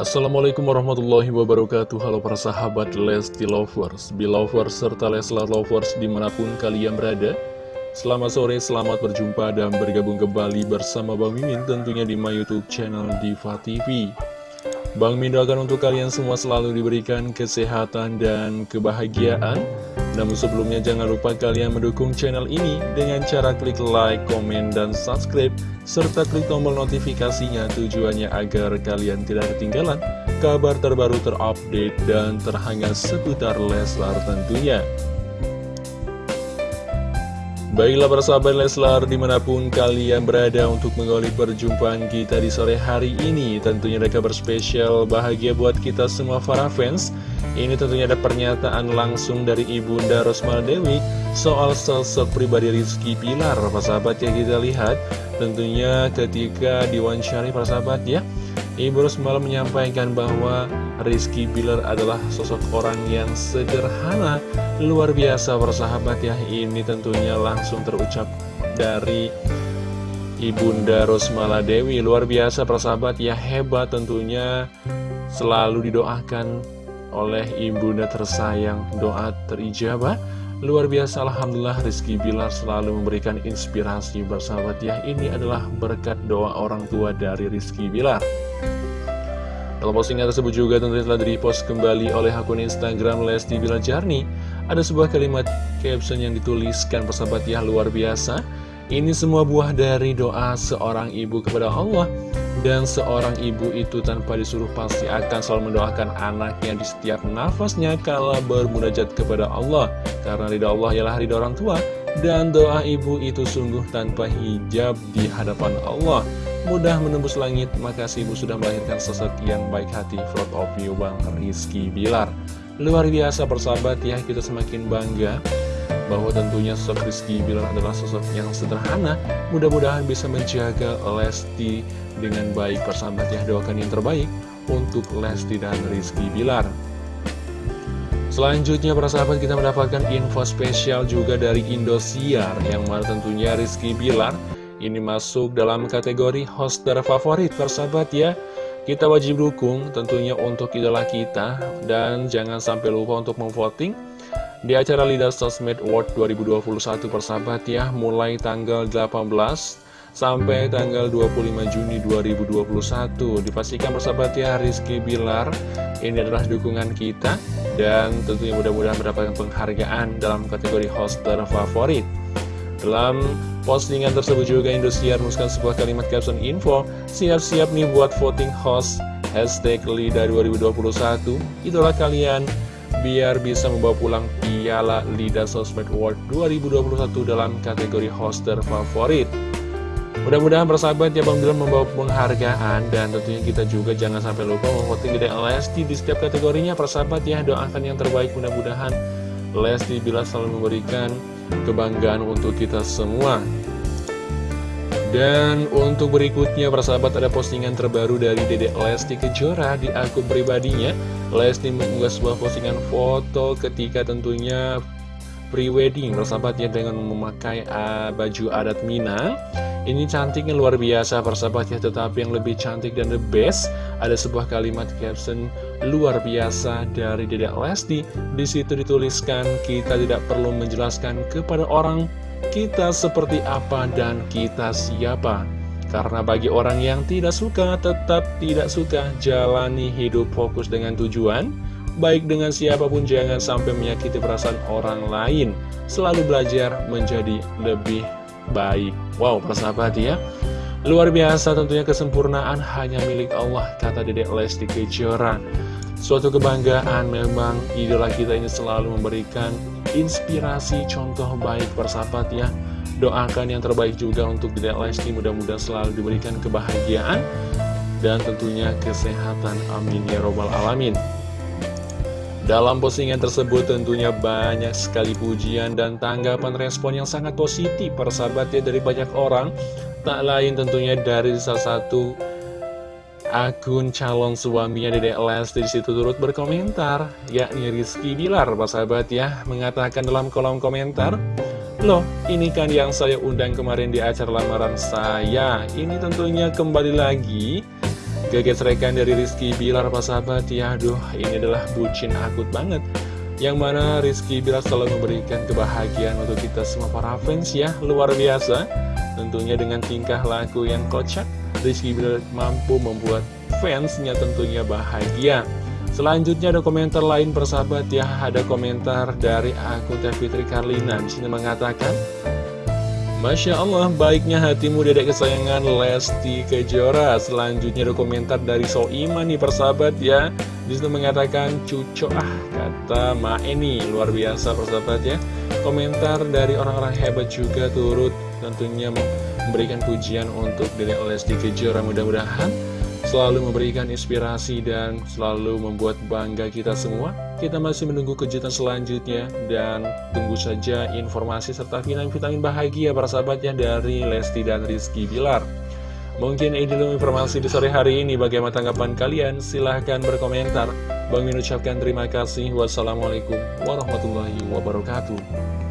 Assalamualaikum warahmatullahi wabarakatuh. Halo para sahabat Lesti Lovers, Belovers, serta Leslar Lovers di mana pun kalian berada. Selamat sore, selamat berjumpa dan bergabung kembali bersama Bang Mimin tentunya di my youtube channel Diva TV Bang Mimin doakan untuk kalian semua selalu diberikan kesehatan dan kebahagiaan namun sebelumnya jangan lupa kalian mendukung channel ini dengan cara klik like, komen, dan subscribe serta klik tombol notifikasinya tujuannya agar kalian tidak ketinggalan kabar terbaru terupdate dan terhangat seputar Leslar tentunya. Baiklah para sahabat Leslar di mana pun kalian berada untuk mengawali perjumpaan kita di sore hari ini Tentunya ada kabar spesial bahagia buat kita semua para fans. Ini tentunya ada pernyataan langsung dari Ibunda Rosmal Dewi Soal sosok pribadi Rizky Pilar. Para sahabat ya kita lihat Tentunya ketika diwawancari para sahabat ya Ibu Rosmal menyampaikan bahwa Rizky Bilar adalah sosok orang yang sederhana Luar biasa. Para sahabat ya Ini tentunya langsung terucap dari Ibunda Rosmala Dewi. Luar biasa para sahabat ya hebat tentunya. Selalu didoakan oleh Ibunda tersayang. Doa terijabah. Luar biasa Alhamdulillah Rizky Bilar selalu memberikan inspirasi. Bersahabat ya Ini adalah berkat doa orang tua dari Rizky Bilar Dalam postingan tersebut juga tentunya telah di-repost kembali oleh akun Instagram Lesti Bilar Jarni Ada sebuah kalimat caption yang dituliskan persahabat ya luar biasa Ini semua buah dari doa seorang ibu kepada Allah dan seorang ibu itu tanpa disuruh pasti akan selalu mendoakan anaknya di setiap nafasnya kala bermunajat kepada Allah. Karena ridha Allah ialah ridha orang tua. Dan doa ibu itu sungguh tanpa hijab di hadapan Allah. Mudah menembus langit, makasih ibu sudah melahirkan sosok yang baik hati. Front of you Bang Rizky Bilar. Luar biasa persahabat ya, kita semakin bangga bahwa tentunya sosok Rizky Bilar adalah sosok yang sederhana. Mudah-mudahan bisa menjaga Lesti dengan baik persahabat ya doakan yang terbaik untuk Lesti dan Rizky Bilar Selanjutnya para sahabat kita mendapatkan info spesial juga dari Indosiar yang mana tentunya Rizky Bilar ini masuk dalam kategori host terfavorit persahabat ya. Kita wajib dukung tentunya untuk idola kita. Dan jangan sampai lupa untuk memvoting di acara Lidah Sosmed Award 2021 persahabat ya. Mulai tanggal 18 sampai tanggal 25 Juni 2021 dipastikan persahabat ya Rizky Bilar ini adalah dukungan kita. Dan tentunya mudah-mudahan mendapatkan penghargaan dalam kategori host terfavorit dalam postingan tersebut juga Indosiar menuliskan sebuah kalimat caption info siap-siap nih buat voting host hashtag LIDA 2021 itulah kalian biar bisa membawa pulang piala LIDA Sosmed Award 2021 dalam kategori host terfavorit Mudah-mudahan persahabat ya Bang Bilar membawa penghargaan dan tentunya kita juga jangan sampai lupa memvoting Dede Lesti di setiap kategorinya. Persahabat ya doakan yang terbaik. Mudah-mudahan Lesti bila selalu memberikan kebanggaan untuk kita semua. Dan untuk berikutnya persahabat ada postingan terbaru dari Dede Lesti Kejora di akun pribadinya. Lesti mengunggah sebuah postingan foto ketika tentunya pre-wedding persahabat ya dengan memakai uh, baju adat Minang ini cantiknya luar biasa persahabat ya Tetapi yang lebih cantik dan the best Ada sebuah kalimat caption luar biasa dari Dedek Lesti. Di situ dituliskan kita tidak perlu menjelaskan kepada orang kita seperti apa dan kita siapa. Karena bagi orang yang tidak suka tetap tidak suka Jalani hidup fokus dengan tujuan Baik dengan siapa pun jangan sampai menyakiti perasaan orang lain. Selalu belajar menjadi lebih baik. Wow, persahabat ya? Luar biasa tentunya kesempurnaan hanya milik Allah Kata Dedek Lesti Kejora. Suatu kebanggaan memang idola kita ini selalu memberikan inspirasi contoh baik persahabat ya. Doakan yang terbaik juga untuk Dedek Lesti mudah-mudahan selalu diberikan kebahagiaan Dan tentunya kesehatan. Amin ya robbal alamin dalam postingan tersebut tentunya banyak sekali pujian dan tanggapan respon yang sangat positif persahabat ya dari banyak orang. Tak lain tentunya dari salah satu akun calon suaminya Dedek Lesti di situ turut berkomentar yakni Rizky Bilar persahabat ya mengatakan dalam kolom komentar Loh, ini kan yang saya undang kemarin di acara lamaran saya. Ini tentunya kembali lagi Kegesrekan dari Rizky Bilar apa sahabat ya Aduh ini adalah bucin akut banget. Yang mana Rizky Bilar selalu memberikan kebahagiaan untuk kita semua para fans ya Luar biasa. Tentunya dengan tingkah laku yang kocak Rizky Bilar mampu membuat fansnya tentunya bahagia. Selanjutnya ada komentar lain persahabat ya. Ada komentar dari akun Teh Fitri Karlina. Di sini mengatakan Masya Allah, baiknya hatimu dedek kesayangan Lesti Kejora. Selanjutnya ada komentar dari Soiman nih persahabat ya. Di situ mengatakan cuco ah kata Ma ini luar biasa persahabat ya. Komentar dari orang-orang hebat juga turut tentunya memberikan pujian untuk dedek Lesti Kejora. Mudah-mudahan selalu memberikan inspirasi dan selalu membuat bangga kita semua. Kita masih menunggu kejutan selanjutnya dan tunggu saja informasi serta vitamin-vitamin bahagia para sahabatnya dari Lesti dan Rizky Bilar. Mungkin ini dulu informasi di sore hari ini. Bagaimana tanggapan kalian? Silahkan berkomentar. Bang Min ucapkan terima kasih. Wassalamualaikum warahmatullahi wabarakatuh.